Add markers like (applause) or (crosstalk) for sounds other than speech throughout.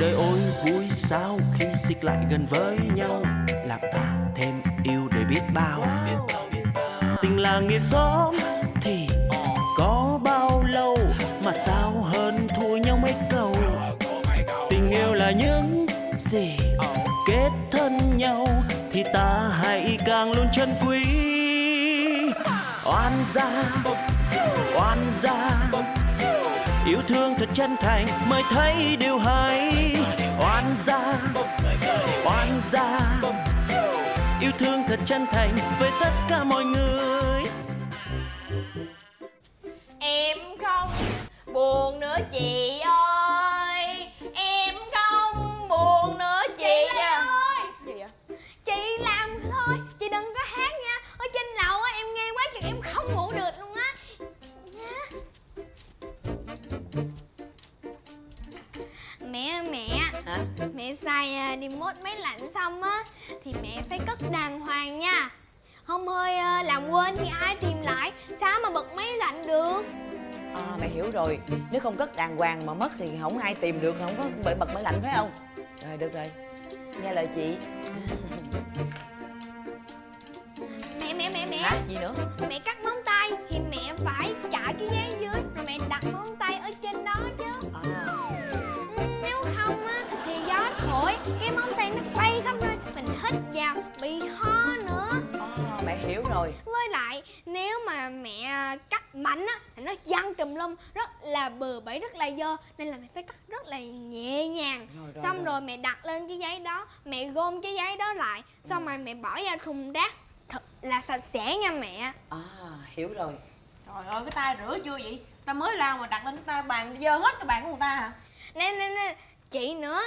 đời ôi, vui sao khi xích lại gần với nhau? Làm ta thêm yêu để biết bao. Tình là nghĩa xóm thì có bao lâu mà sao hơn thua nhau mấy câu? Tình yêu là những gì kết thân nhau thì ta hãy càng luôn chân quý. Oan gia oan gia yêu thương thật chân thành, mới thấy điều hay. Oan gia oan gia. Yêu thương thật chân thành với tất cả mọi người. Em không buồn nữa chị. Mẹ xài à, đi mốt máy lạnh xong á Thì mẹ phải cất đàng hoàng nha. Không ơi à, làm quên thì ai tìm lại? Sao mà bật máy lạnh được? À, mẹ hiểu rồi. Nếu không cất đàng hoàng mà mất thì không ai tìm được Không có bị bật máy lạnh phải không? Rồi được rồi. Nghe lời chị. (laughs) Mẹ mẹ mẹ mẹ. Hả? Gì nữa? Mẹ cắt móng tay thì mẹ phải chải cái giấy dưới Rồi mẹ đặt Cái móng tay nó bay khắp nơi Mình hít vào bị ho nữa. À, Mẹ hiểu rồi. Với lại nếu mà mẹ cắt mạnh á Thì nó văng tùm lum Rất là bừa bãi rất là dơ Nên là mẹ phải cắt rất là nhẹ nhàng. Rồi, rồi, Xong rồi. rồi mẹ đặt lên cái giấy đó Mẹ gom cái giấy đó lại Xong rồi mẹ bỏ vào thùng rác Thật là sạch sẽ nha mẹ. À hiểu rồi. Trời ơi cái tay rửa chưa vậy? Ta mới lao mà đặt lên cái tay bàn Dơ hết cái bàn của người ta hả? Nè nè nè Chị nữa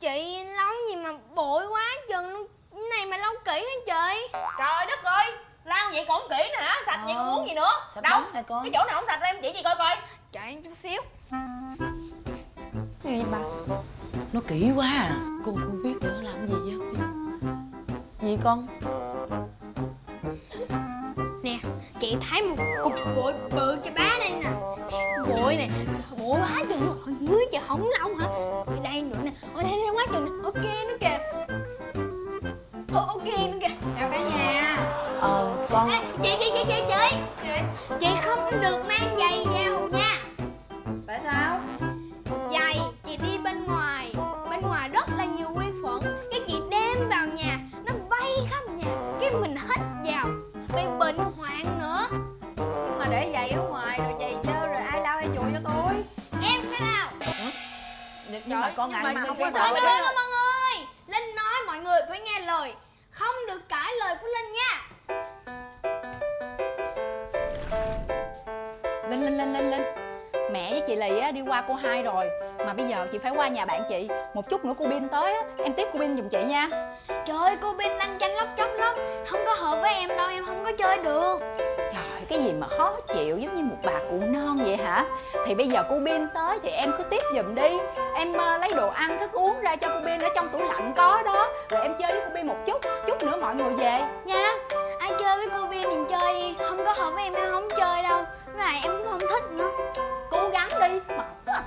Chị lau gì mà bội quá chừng Cái này mà lau kỹ hả chị? Trời đất ơi Lao vậy còn kỹ nè hả? Sạch vậy Ờ. còn muốn gì nữa? Sạch Đâu? nè con. Cái chỗ nào không sạch em chỉ chị coi coi. Chờ em chút xíu. Gì bà Nó kỹ quá à. Cô cô biết nữa làm gì vậy? Gì con? Nè Chị thấy một cục bội bự cho bá đây nè. Bội nè Bội quá Ok nữa kìa. Ờ, ok nữa kìa. Chào cả nhà. Ờ con. Ê, Chị chị chị chị chị? Chị không được mang giày vào nha. Tại sao? Giày chị đi bên ngoài. Bên ngoài rất là nhiều vi khuẩn. Cái chị đem vào nhà Nó bay khắp nhà. Cái mình hít vào. Bị bệnh hoạn nữa. Nhưng mà để giày ở ngoài rồi giày dơ rồi ai lau ai chùi cho tôi. Em sẽ lao Nhưng mà Trời, con nhưng ngại mà mà không có sợ Linh Linh Linh Linh Mẹ với chị Lì á, đi qua cô hai rồi. Mà bây giờ chị phải qua nhà bạn chị. Một chút nữa cô Bin tới á, em tiếp cô Bin giùm chị nha. Trời ơi cô Bin lanh chanh lóc chóc lắm. Không có hợp với em đâu em không có chơi được. Trời cái gì mà khó chịu giống như một bà cụ non vậy hả? Thì bây giờ cô Bin tới thì em cứ tiếp giùm đi. Em ờ, lấy đồ ăn thức uống ra cho cô Bin ở trong tủ lạnh có đó. Rồi em chơi với cô Bin một chút. Chút nữa mọi người về. Nha em mình chơi đi. Chơi Không có hợp với em em không chơi đâu. Với lại em cũng không thích nữa. Cố gắng đi. Mệt quá.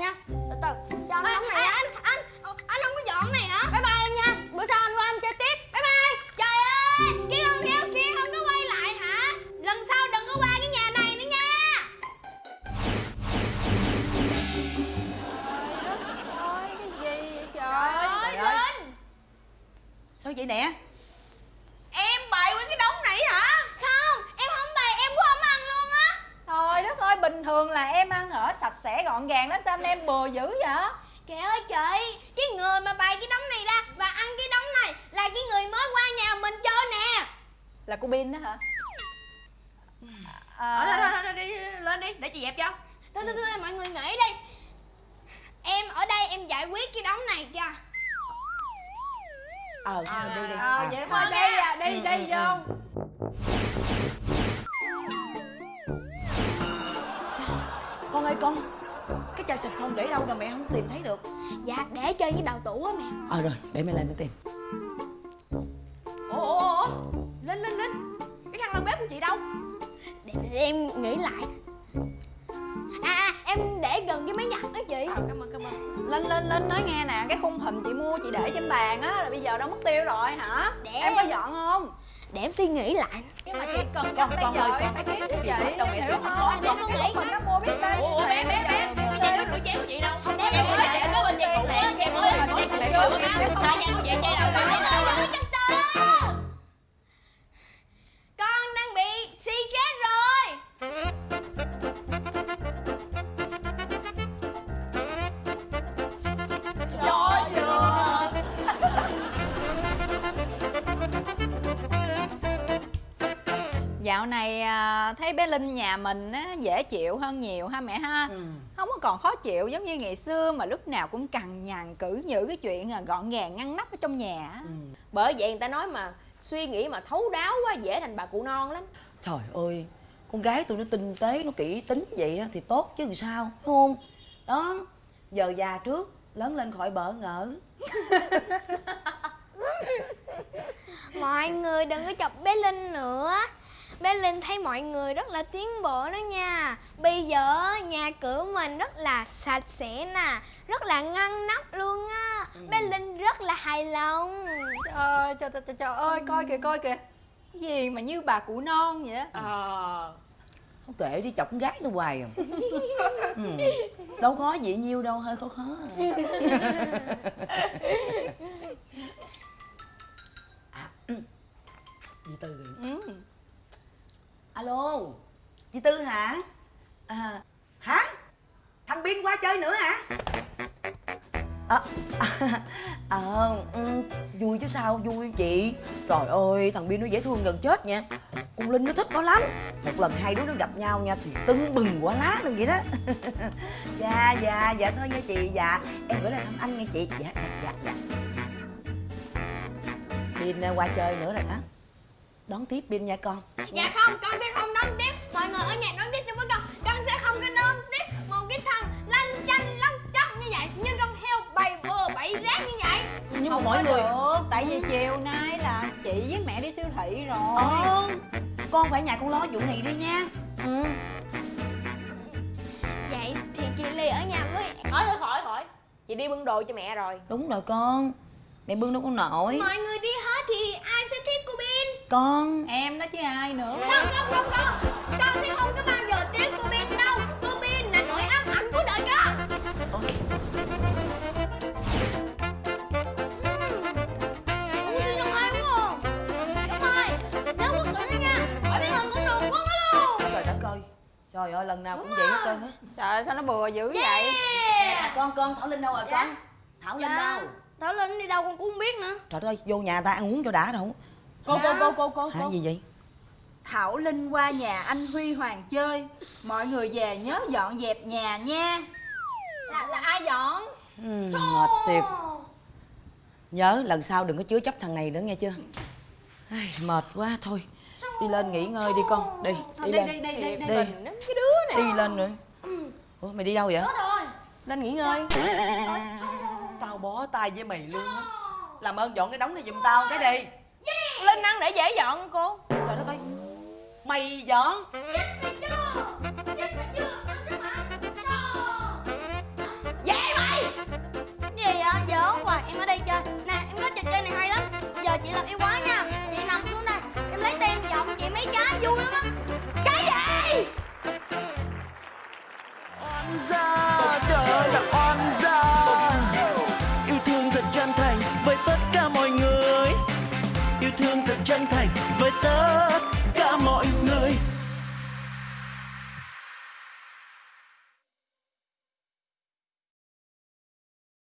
Nha từ từ cho anh này anh anh anh không có dọn này hả? Bye bye em nha. Bữa sau anh qua anh chơi tiếp. Bye bye. Trời ơi cái con heo kia không có quay lại hả? Lần sau đừng có qua cái nhà này nữa nha. Ôi cái gì vậy trời? Ơi trời ơi. linh Sao vậy nè Em bày nguyên cái đống này hả không em không bày em cũng không ăn luôn á Trời đất ơi bình thường là em ăn ở sạch sẽ gọn gàng lắm sao anh em bừa dữ vậy? Trời ơi chị Cái người mà bày cái đống này ra Và ăn cái đống này Là cái người mới qua nhà mình chơi nè. Là cô bin đó hả? Ờ, thôi, à, thôi, thôi, đi lên đi để chị dẹp cho. Thôi thôi thôi mọi người nghĩ đi. Em ở đây em giải quyết cái đống này cho. Ờ mình đi đi. ờ, À. vậy thôi đi. à đi Ừ, đi ừ, vô. Con ơi con chai xịt không để đâu rồi mẹ không tìm thấy được Dạ để trên cái đầu tủ á mẹ ờ rồi để mẹ lên mẹ tìm ủa ủa ủa linh linh linh cái khăn lau bếp của chị đâu để, để em nghĩ lại À, à em để gần cái máy giặt đó chị ờ cảm ơn cảm ơn linh linh linh nói nghe nè cái khung hình chị mua chị để trên bàn á là bây giờ đâu mất tiêu rồi hả Để em có dọn không Để em suy nghĩ lại nhưng mà chị cần Con- bây con giờ ơi, em con- phải gì chị đâu mẹ hiểu không con nghĩ. mình nó mua biết bao đâu đâu Con đang bị stress rồi Rõ chưa Dạo này à, thấy bé Linh nhà mình á, dễ chịu hơn nhiều ha mẹ ha ừ. Còn khó chịu giống như ngày xưa mà lúc nào cũng cằn nhằn cử nhử cái chuyện à, gọn gàng ngăn nắp ở trong nhà á. ừ. bởi vậy người ta nói mà suy nghĩ mà thấu đáo quá dễ thành bà cụ non lắm trời ơi con gái tôi nó tinh tế nó kỹ tính vậy á thì tốt chứ sao đúng không đó giờ già trước lớn lên khỏi bỡ ngỡ (laughs) Mọi người đừng có chọc bé Linh nữa Bé Linh thấy mọi người rất là tiến bộ đó nha Bây giờ nhà cửa mình rất là sạch sẽ nè Rất là ngăn nắp luôn á Bé Linh rất là hài lòng Trời, trời, trời, trời, trời ơi coi kìa coi kìa gì mà như bà cụ non vậy á ờ không kệ đi chọc con gái tôi hoài à (laughs) ừ. đâu khó gì nhiêu đâu hơi khó khó (laughs) à. ừ. chị tư kìa. ừ alo chị tư hả? À, hả? Thằng biên qua chơi nữa hả? À, (laughs) à, à, vui chứ sao vui chị. Trời ơi thằng biên nó dễ thương gần chết nha. Con linh nó thích nó lắm. Một lần hai đứa nó gặp nhau nha thì tưng bừng quá lá luôn vậy đó. (laughs) Dạ dạ dạ thôi nha chị dạ. Em gửi lời thăm anh nha chị. Dạ dạ dạ dạ. Biên à, qua chơi nữa rồi đó. Đón tiếp biên nha con. Dạ không, con sẽ không đón tiếp. Mọi người ở nhà đón tiếp cho với con. Con sẽ không có đón tiếp một cái thằng lanh chanh lắm chóc như vậy. Như con heo bày bừa bậy rác như vậy. Nhưng mà mọi người được. Tại vì chiều nay là chị với mẹ đi siêu thị rồi. Ờ, con phải nhà con lo vụ này đi nha. Ừ. Vậy thì chị Ly ở nhà với khỏi khỏi khỏi khỏi chị đi bưng đồ cho mẹ rồi. Đúng rồi con. Mẹ bưng đâu có nổi. Mọi người con. Em đó chứ ai nữa. Không, không, không, không. Con sẽ không có bao giờ tiếp cô Bin đâu. Cô Bin là nỗi ám ảnh của đời con. Đúng? Đúng rồi luôn. Trời đất ơi. Trời ơi lần nào cũng vậy hết trơn á. Trời ơi, sao nó bừa dữ vậy? Con con thảo linh đâu rồi con? Thảo linh đâu? Thảo Linh đi đâu con cũng không biết nữa. Trời ơi vô nhà ta ăn uống cho đã đâu cô cô cô cô cô hả gì vậy? Thảo Linh qua nhà anh Huy Hoàng chơi. Mọi người về nhớ dọn dẹp nhà nha. Là, là ai dọn? ừ, mệt thiệt. Nhớ lần sau đừng có chứa chấp thằng này nữa nghe chưa? Ai, mệt quá thôi. Đi lên nghỉ ngơi đi con. Đi đi lên. đi, đi, đi, đi. Lắm cái đứa này đi lên nữa. Ủa mày đi đâu vậy? Lên nghỉ ngơi. Tao bó tay với mày luôn á. Làm ơn dọn cái đống này giùm tao cái đi lên ăn để dễ dọn cô. Trời đất ơi Mày dọn. Chết chưa? Chết chưa? Vậy mày. Gì vậy? Giỡn hoài em ở đây chơi. Nè em có trò chơi này hay lắm. Giờ chị làm yêu quá nha. Chị nằm xuống đây. Em lấy tem chọn chị mấy trái vui lắm á. Cái gì?